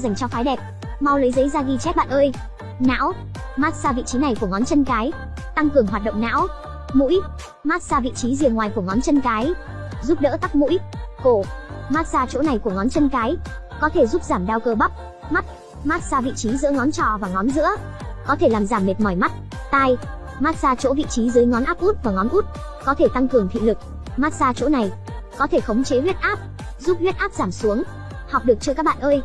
dành cho phái đẹp. Mau lấy giấy ra ghi chép bạn ơi. Não, massage vị trí này của ngón chân cái, tăng cường hoạt động não. Mũi, massage vị trí rìa ngoài của ngón chân cái, giúp đỡ tắc mũi. Cổ, massage chỗ này của ngón chân cái, có thể giúp giảm đau cơ bắp. Mắt, massage vị trí giữa ngón trò và ngón giữa, có thể làm giảm mệt mỏi mắt. Tai, massage chỗ vị trí dưới ngón áp út và ngón út, có thể tăng cường thị lực. Massage chỗ này, có thể khống chế huyết áp, giúp huyết áp giảm xuống. Học được chưa các bạn ơi?